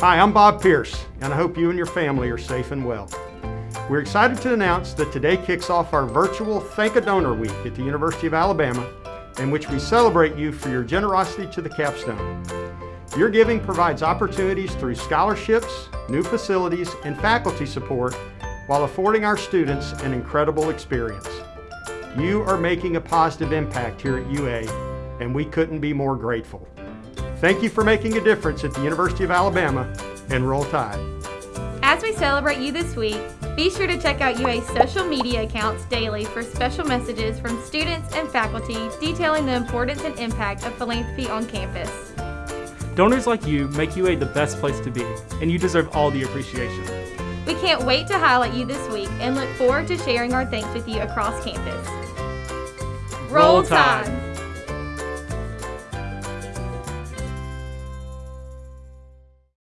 Hi, I'm Bob Pierce, and I hope you and your family are safe and well. We're excited to announce that today kicks off our virtual Thank a Donor Week at the University of Alabama, in which we celebrate you for your generosity to the capstone. Your giving provides opportunities through scholarships, new facilities, and faculty support while affording our students an incredible experience. You are making a positive impact here at UA, and we couldn't be more grateful. Thank you for making a difference at the University of Alabama, and roll tide. As we celebrate you this week, be sure to check out UA's social media accounts daily for special messages from students and faculty detailing the importance and impact of philanthropy on campus. Donors like you make UA the best place to be, and you deserve all the appreciation. We can't wait to highlight you this week and look forward to sharing our thanks with you across campus. Roll Tide!